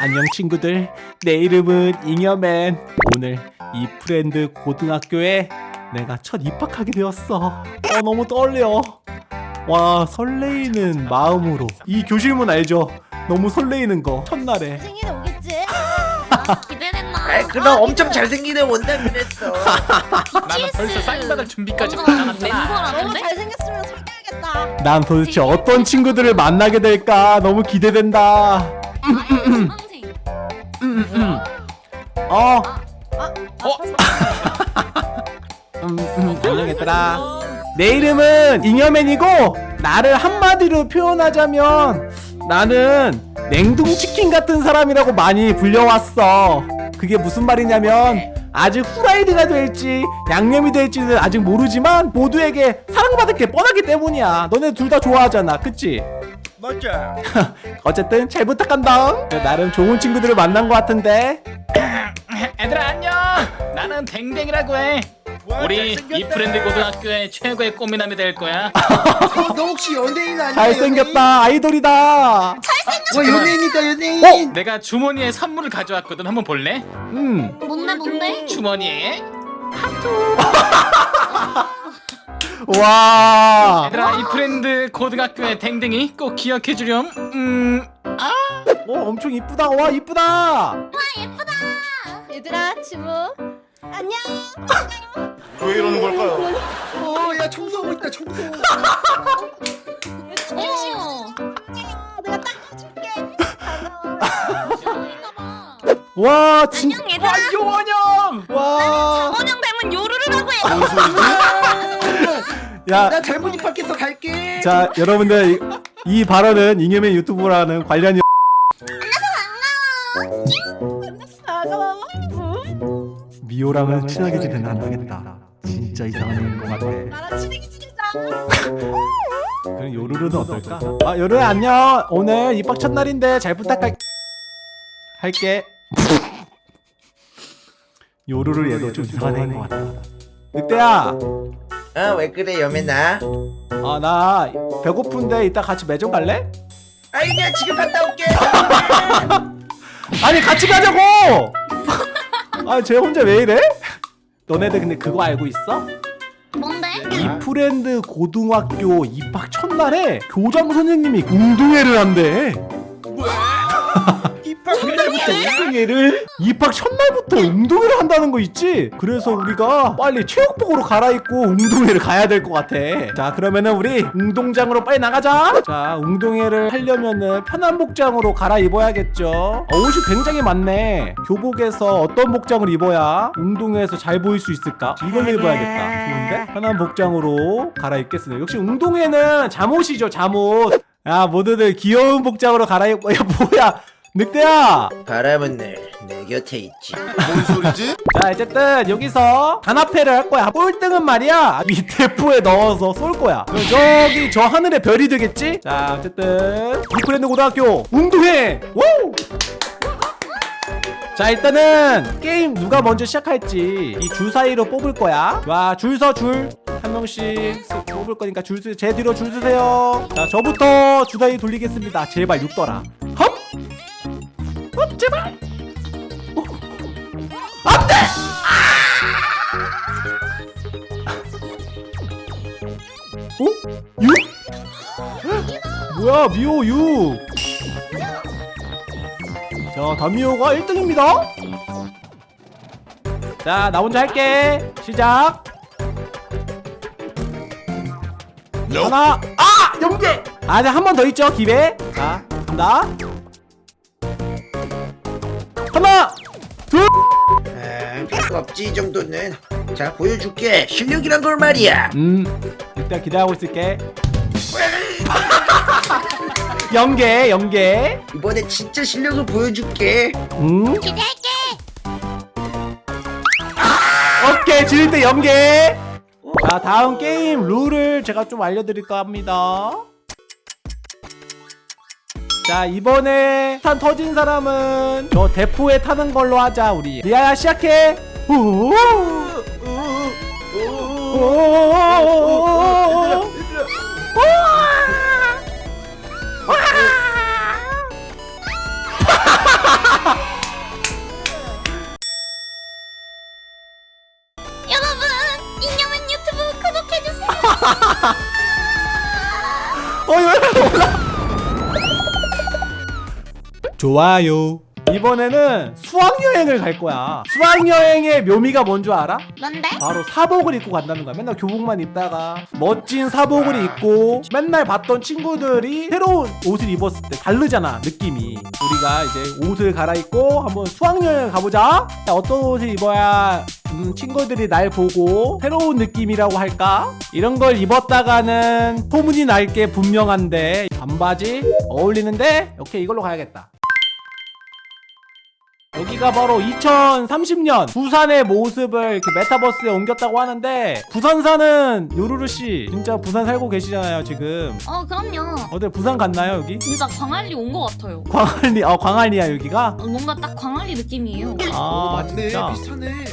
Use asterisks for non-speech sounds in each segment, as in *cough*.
안녕 친구들 내 이름은 잉여맨 오늘 이프랜드 고등학교에 내가 첫 입학하게 되었어 어 너무 떨려 와 설레이는 마음으로 이 교실문 알죠? 너무 설레이는 거 첫날에 생일에 오겠지? *laughs* 기대된다. 아이 그럼 엄청 잘생긴 애 온다 그랬어 *laughs* 나는 벌써 사인 받을 준비까지 해놨잖아. 너무? 잘생겼으면 사귀어야겠다. 난 도대체 어떤 친구들을 만나게 될까 너무 기대된다 *laughs* 전망생. 어. 어? 음, 음, 안녕 얘들아 내 이름은 잉여맨이고 나를 한마디로 표현하자면 나는 냉동치킨 같은 사람이라고 많이 불려왔어. 그게 무슨 말이냐면 아직 후라이드가 될지 양념이 될지는 아직 모르지만 모두에게 사랑받을 게 뻔하기 때문이야. 너네 둘 다 좋아하잖아. 그치? 맞아 *laughs* 어쨌든 잘 부탁한다 나름 좋은 친구들을 만난 것 같은데 *clears throat* 애들아 안녕. 나는 댕댕이라고 해. 와, 우리 잘생겼다. 이프랜드 고등학교의 최고의 꽃미남이 될 거야. 어, *laughs* 너 혹시 연예인 아니야 잘생겼다 아이돌이다 연예인? 와 연예인이다 연예인 내가 주머니에 선물을 가져왔거든. 한번 볼래? 음 뭔데 뭔데? 주머니에. 와. 얘들아 이 프렌드 고등학교의 댕댕이 꼭 기억해 주렴. 음. 아. 오 엄청 이쁘다 와 이쁘다 얘들아, 치무. 안녕. *laughs* 왜 이러는 걸까요? 어야 청소하고 있다 청소 *laughs* 어. 아, 내가 닦아줄게. 주머니인가봐. *laughs* 와 진. 안녕 얘들아. 요원형. 와. 장원영 닮은 요루루라고 해. 야. 나 잘못 입학해서 갈게 자 여러분들 이, 이 발언은 잉여맨 유튜브라는 관련이 반가워. 미호랑은 친하게 지내는 안 되겠다. 진짜 이상한 애인 것 같아. 나랑 친하게 지내자. 그럼 요루루는 어떨까? 아 요루루 안녕. 오늘 입학 첫날인데 잘 부탁할. 할게. 요루루 얘도 좀 이상한 애인 것 같다. 늑대야. 어 왜 그래 여맨아 아나 배고픈데 이따 같이 매점 갈래? 아이 야 지금 갔다 올게 *laughs* 아니 같이 가자고! *laughs* 아 쟤 혼자 왜 이래? 너네들 근데 그거 알고 있어? 뭔데? 이프랜드 고등학교 입학 첫날에 교장 선생님이 운동회를 한대. 입학 그날부터 운동회를? 입학 첫날부터 운동회를 한다는 거 있지? 그래서 우리가 빨리 체육복으로 갈아입고 운동회를 가야 될 것 같아. 자, 그러면은 우리 운동장으로 빨리 나가자. 자, 운동회를 하려면은 편한 복장으로 갈아입어야겠죠. 어, 옷이 굉장히 많네. 교복에서 어떤 복장을 입어야 운동회에서 잘 보일 수 있을까? 이걸로 입어야겠다. 좋은데? 편한 복장으로 갈아입겠습니다. 역시 운동회는 잠옷이죠, 잠옷. 야, 모두들 귀여운 복장으로 갈아입고, 야, 뭐야. 늑대야! 바람은 늘 내 곁에 있지. 뭔 소리지? 자 어쨌든 여기서 단합회를 할 거야. 꼴등은 말이야. 밑에 포에 넣어서 쏠 거야. 그럼 저기 저 하늘의 별이 되겠지? 자 어쨌든 이프랜드 고등학교 운동회! 우! 자 일단은 게임 누가 먼저 시작할지 이 줄 사이로 뽑을 거야. 와 줄 서 줄. 한 명씩 쓱 뽑을 거니까 줄제 뒤로 줄 서세요. 자 저부터 주사위 돌리겠습니다. 제발 6더라 헛! 어 제발 어? 6? 뭐야 미호 6 자, 다미호가 1등입니다. 자, 나 혼자 할게. 시작. 하나, 아! 연계! 아, 한번 더 있죠, 기회. 자, 간다. 없지 이 정도는 자 보여줄게 실력이란 걸 말이야 음, 일단 기대하고 있을게. *laughs* 연계, 연계. 이번에 진짜 실력을 보여줄게 음, 기대할게. 오케이, 지를 때 연계. 자, 다음 게임 룰을 제가 좀 알려드릴까 합니다. 자, 이번에 탄 터진 사람은 저 대포에 타는 걸로 하자, 우리. 리아야, 시작해. 좋아요. 이번에는 수학여행을 갈 거야. 수학여행의 묘미가 뭔 줄 알아? 뭔데? 바로 사복을 입고 간다는 거야. 맨날 교복만 입다가. 멋진 사복을 입고 맨날 봤던 친구들이 새로운 옷을 입었을 때 다르잖아 느낌이. 우리가 이제 옷을 갈아입고 한번 수학여행을 가보자. 자, 어떤 옷을 입어야 음, 친구들이 날 보고 새로운 느낌이라고 할까? 이런 걸 입었다가는 소문이 날 게 분명한데 반바지 어울리는데? 오케이 이걸로 가야겠다 여기가 바로 2030년 부산의 모습을 이렇게 메타버스에 옮겼다고 하는데 부산 사는 요루루 씨 진짜 부산 살고 계시잖아요 지금. 어 그럼요. 어때 부산 갔나요 여기? 진짜 광안리 온 것 같아요. 광안리 어 광안리야 여기가? 어, 뭔가 딱 광안리 느낌이에요. 아 진짜? 비슷하네.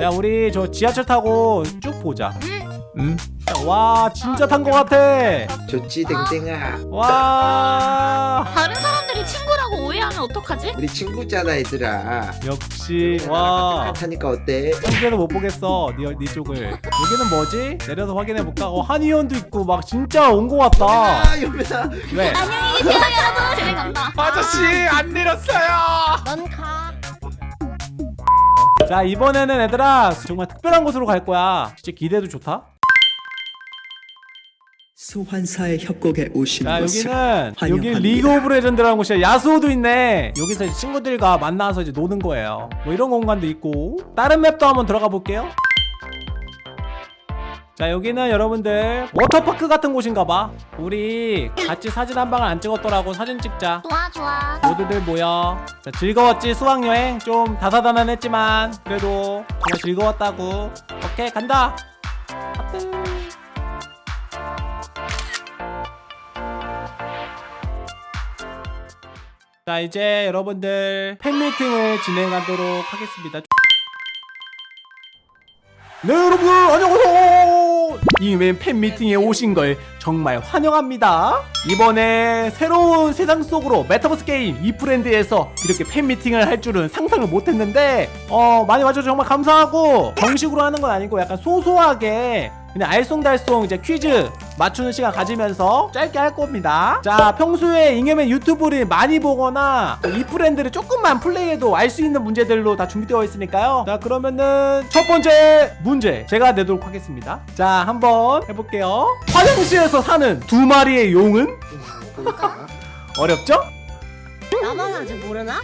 자 우리 저 지하철 타고 쭉 보자. 응? 음? 와 진짜 탄거 같아. 좋지 댕댕아. 와. 다른 사람 친구라고 오해하면 어떡하지? 우리 친구잖아 얘들아 역시 와 똑같으니까 어때? 한개도 못 보겠어 네, 네 쪽을 여기는 뭐지? 내려서 확인해볼까? 어 한의원도 있고 막 진짜 온 거 같다 아 유면아 왜? 안녕히 계세요 여러분 집에 간다 아저씨 안 내렸어요. 넌가 자 이번에는 얘들아 정말 특별한 곳으로 갈 거야 진짜 기대도 좋다 소환사의 협곡에 오신 자 것을 여기는 여기 환영합니다. 리그 오브 레전드라는 곳이야 야스오도 있네. 여기서 이제 친구들과 만나서 이제 노는 거예요. 뭐 이런 공간도 있고. 다른 맵도 한번 들어가 볼게요. 자 여기는 여러분들 워터파크 같은 곳인가 봐. 우리 같이 사진 한 방을 안 찍었더라고 사진 찍자. 좋아 좋아. 모두들 모여. 자 즐거웠지 수학여행? 좀 다사다난했지만 그래도 정말 즐거웠다고. 오케이 간다. 하트. 자 이제 여러분들 팬미팅을 진행하도록 하겠습니다. 네 여러분 안녕하세요. 잉여맨 팬미팅에 오신 걸 정말 환영합니다. 이번에 새로운 세상 속으로 메타버스 게임 이프랜드에서 이렇게 팬미팅을 할 줄은 상상을 못했는데 어 많이 와줘서 정말 감사하고 정식으로 하는 건 아니고 약간 소소하게 그냥 알쏭달쏭 이제 퀴즈 맞추는 시간 가지면서 짧게 할 겁니다 자 평소에 잉여맨 유튜브를 많이 보거나 이 브랜드를 조금만 플레이해도 알 수 있는 문제들로 다 준비되어 있으니까요 자 그러면은 첫 번째 문제 제가 내도록 하겠습니다 자 한번 해볼게요 화장실에서 사는 두 마리의 용은? 어렵죠? 나만 아직 모르나?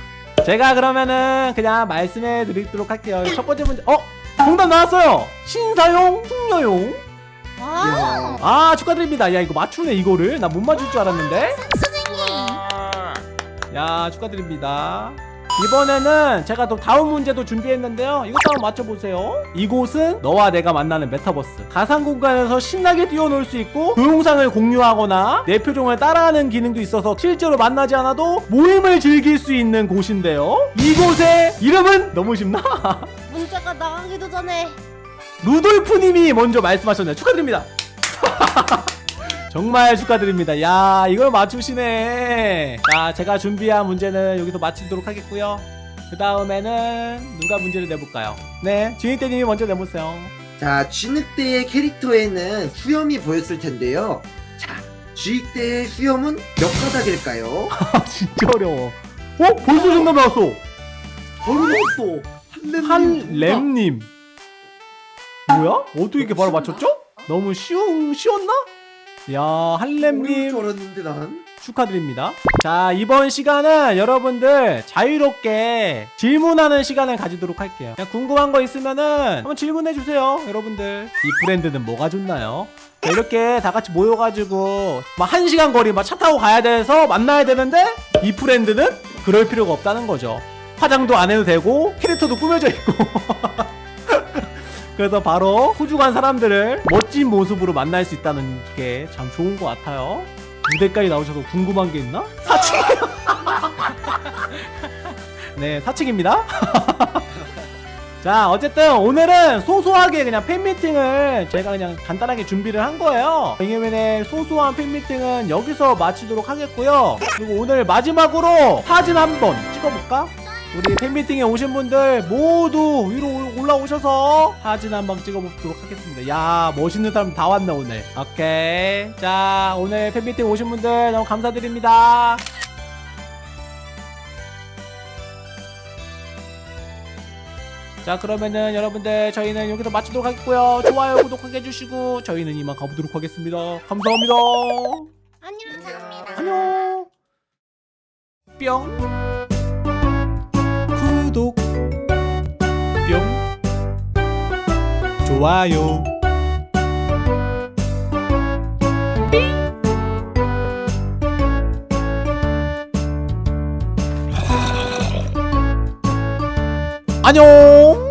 제가 그러면은 그냥 말씀해 드리도록 할게요 첫 번째 문제 어? 정답 나왔어요. 신사용 숙녀용. 와 아 축하드립니다. 야 이거 맞추네 이거를. 나 못 맞출 줄 알았는데. 야 축하드립니다. 이번에는 제가 또 다음 문제도 준비했는데요. 이것도 한번 맞춰보세요. 이곳은 너와 내가 만나는 메타버스. 가상 공간에서 신나게 뛰어놀 수 있고 동영상을 공유하거나 내 표정을 따라하는 기능도 있어서 실제로 만나지 않아도 모임을 즐길 수 있는 곳인데요. 이곳의 이름은 너무 쉽나? *laughs* 나가기도 전에. 루돌프님이 먼저 말씀하셨네요. 축하드립니다. *laughs* 정말 축하드립니다. 야 이걸 맞추시네. 자 제가 준비한 문제는 여기서 마치도록 하겠고요. 그 다음에는 누가 문제를 내볼까요? 네 주인대님이 먼저 내보세요. 자 쥐늑대의 캐릭터에는 수염이 보였을 텐데요. 자 쥐늑대의 수염은 몇 가닥일까요? 아 *laughs* 진짜 어려워. 어? 벌써 정답 나왔어. 어려웠어 한램님 뭐야? 어떻게 이렇게 바로 맞췄죠? 너무 쉬운, 쉬웠나? 야난 축하드립니다. 자, 이번 시간은 여러분들 자유롭게 질문하는 시간을 가지도록 할게요. 그냥 궁금한 거 있으면은 한번 질문해 주세요. 여러분들. 이 브랜드는 뭐가 좋나요? 자, 이렇게 다 같이 모여가지고 막한 시간 거리 막 차 타고 가야 돼서 만나야 되는데 이 브랜드는 그럴 필요가 없다는 거죠. 화장도 안 해도 되고 캐릭터도 꾸며져 있고 *laughs* 그래서 바로 소중한 사람들을 멋진 모습으로 만날 수 있다는 게 참 좋은 것 같아요. 무대까지 나오셔서 궁금한 게 있나? 사칭이요. *laughs* 네, 사칭입니다. *laughs* 자, 어쨌든 오늘은 소소하게 그냥 팬미팅을 제가 그냥 간단하게 준비를 한 거예요. 잉여맨의 소소한 팬미팅은 여기서 마치도록 하겠고요. 그리고 오늘 마지막으로 사진 한번 찍어볼까? 우리 팬미팅에 오신 분들 모두 위로 올라오셔서 사진 한번 찍어보도록 하겠습니다. 야 멋있는 사람 다 왔나 오늘. 오케이. 자 오늘 팬미팅 오신 분들 너무 감사드립니다. 자 그러면은 여러분들 저희는 여기서 마치도록 하겠고요. 좋아요 구독하게 해주시고 저희는 이만 가보도록 하겠습니다. 감사합니다. 안녕. 감사합니다. 안녕. 뿅. 좋아요. 안녕